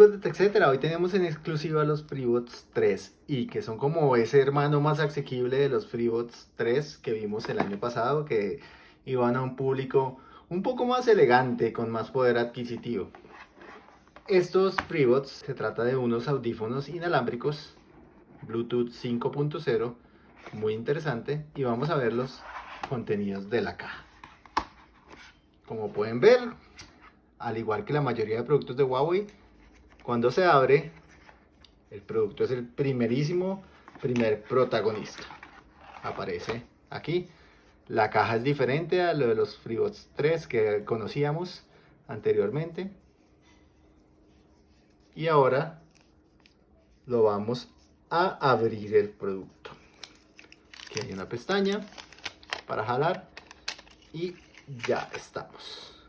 amigos hoy tenemos en exclusiva los FreeBots 3 y que son como ese hermano más asequible de los FreeBots 3 que vimos el año pasado que iban a un público un poco más elegante con más poder adquisitivo. Estos FreeBots se trata de unos audífonos inalámbricos Bluetooth 5.0 muy interesante y vamos a ver los contenidos de la caja. Como pueden ver, al igual que la mayoría de productos de Huawei, cuando se abre, el producto es el primerísimo, primer protagonista. Aparece aquí. La caja es diferente a lo de los FreeBots 3 que conocíamos anteriormente. Y ahora lo vamos a abrir el producto. Aquí hay una pestaña para jalar y ya estamos.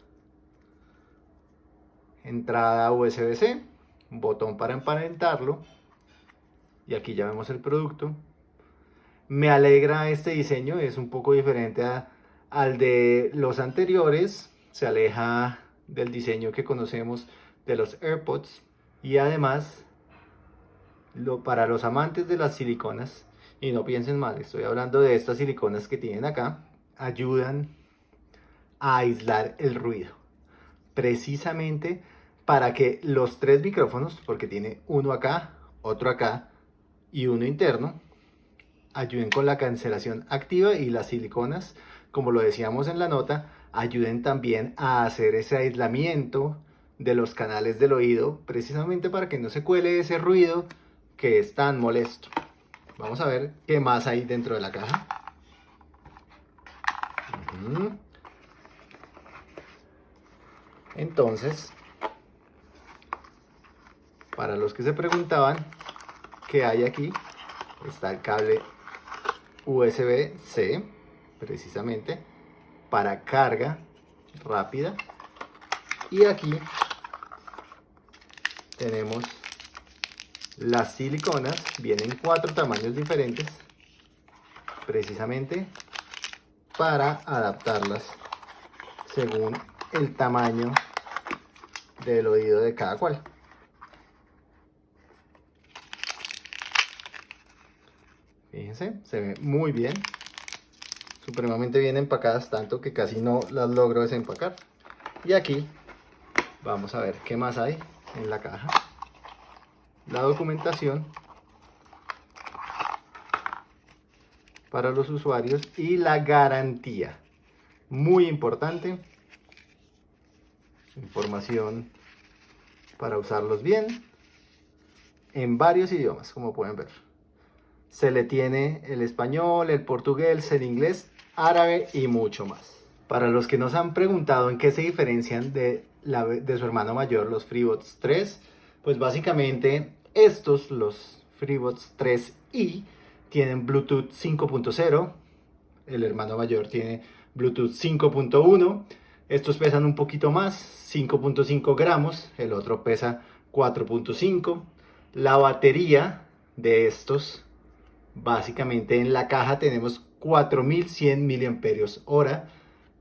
Entrada USB-C, botón para emparentarlo y aquí ya vemos el producto. Me alegra este diseño, es un poco diferente al de los anteriores, se aleja del diseño que conocemos de los AirPods y además lo, para los amantes de las siliconas y no piensen mal, estoy hablando de estas siliconas que tienen acá, ayudan a aislar el ruido. Precisamente para que los tres micrófonos, porque tiene uno acá, otro acá y uno interno, ayuden con la cancelación activa y las siliconas, como lo decíamos en la nota, ayuden también a hacer ese aislamiento de los canales del oído, precisamente para que no se cuele ese ruido que es tan molesto. Vamos a ver qué más hay dentro de la caja. Entonces, para los que se preguntaban qué hay aquí, está el cable USB-C, precisamente, para carga rápida. Y aquí tenemos las siliconas vienen cuatro tamaños diferentes, precisamente para adaptarlas según el tamaño del oído de cada cual. Fíjense, se ve muy bien. Supremamente bien empacadas, tanto que casi no las logro desempacar. Y aquí vamos a ver qué más hay en la caja la documentación para los usuarios y la garantía. Muy importante. Información para usarlos bien en varios idiomas, como pueden ver. Se le tiene el español, el portugués, el inglés, árabe y mucho más. Para los que nos han preguntado en qué se diferencian de, la, de su hermano mayor, los FreeBots 3, pues básicamente estos, los FreeBots 3i, tienen Bluetooth 5.0. El hermano mayor tiene Bluetooth 5.1. Estos pesan un poquito más, 5.5 gramos. El otro pesa 4.5. La batería de estos, básicamente en la caja tenemos 4100 mAh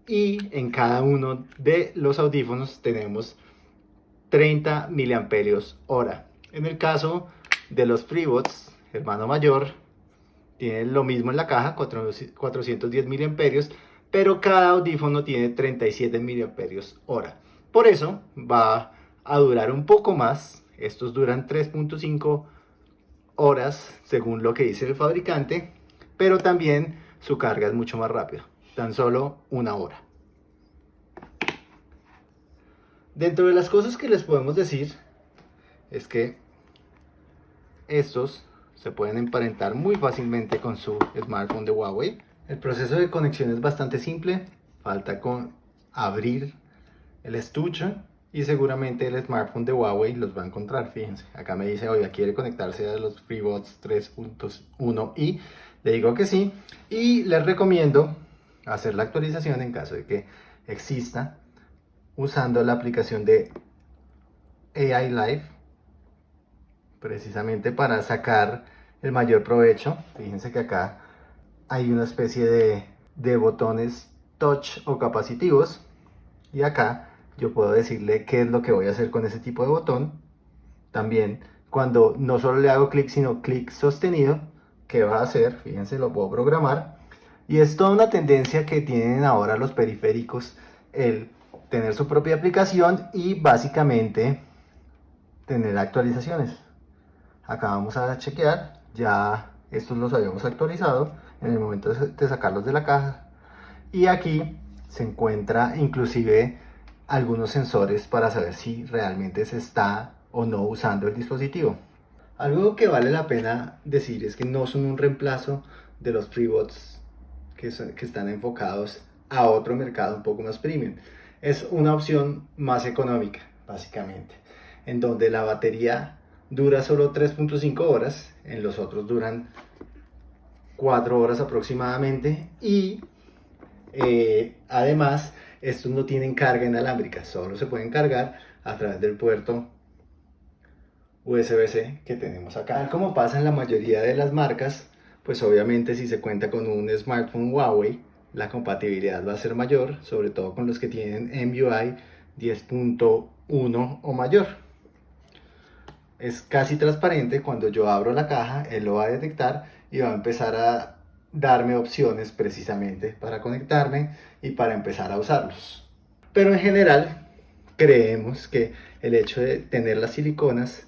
y en cada uno de los audífonos tenemos 30 mAh. En el caso de los FreeBots, hermano mayor, tiene lo mismo en la caja, 410 mAh, pero cada audífono tiene 37 mAh Por eso va a durar un poco más. Estos duran 3.5 horas según lo que dice el fabricante, pero también su carga es mucho más rápida, tan solo una hora. Dentro de las cosas que les podemos decir es que estos se pueden emparentar muy fácilmente con su smartphone de Huawei. El proceso de conexión es bastante simple, falta con abrir el estuche y seguramente el smartphone de Huawei los va a encontrar, fíjense, acá me dice, oiga, ¿quiere conectarse a los FreeBots 3.1 y le digo que sí. Y les recomiendo hacer la actualización en caso de que exista usando la aplicación de AI Live precisamente para sacar el mayor provecho. Fíjense que acá hay una especie de, de botones touch o capacitivos. Y acá yo puedo decirle qué es lo que voy a hacer con ese tipo de botón también cuando no solo le hago clic, sino clic sostenido, ¿qué va a hacer? Fíjense, lo puedo programar. Y es toda una tendencia que tienen ahora los periféricos, el tener su propia aplicación y básicamente tener actualizaciones. Acá vamos a chequear, ya estos los habíamos actualizado en el momento de sacarlos de la caja. Y aquí se encuentra inclusive algunos sensores para saber si realmente se está o no usando el dispositivo. Algo que vale la pena decir es que no son un reemplazo de los FreeBots que, que están enfocados a otro mercado un poco más premium. Es una opción más económica, básicamente, en donde la batería dura solo 3.5 horas, en los otros duran 4 horas aproximadamente y eh, además estos no tienen carga inalámbrica, solo se pueden cargar a través del puerto USB-C que tenemos acá. Como pasa en la mayoría de las marcas, pues obviamente si se cuenta con un smartphone Huawei, la compatibilidad va a ser mayor, sobre todo con los que tienen MUI 10.1 o mayor. Es casi transparente, cuando yo abro la caja, él lo va a detectar y va a empezar a darme opciones precisamente para conectarme y para empezar a usarlos. Pero en general creemos que el hecho de tener las siliconas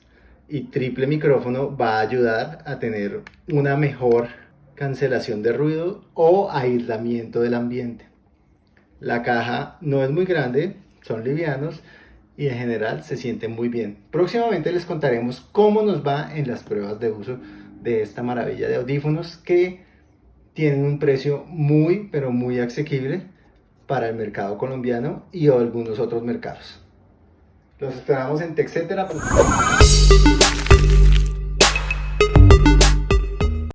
y triple micrófono va a ayudar a tener una mejor cancelación de ruido o aislamiento del ambiente. La caja no es muy grande, son livianos y en general se sienten muy bien. Próximamente les contaremos cómo nos va en las pruebas de uso de esta maravilla de audífonos que tienen un precio muy pero muy asequible para el mercado colombiano y algunos otros mercados. Los esperamos en TechCetera.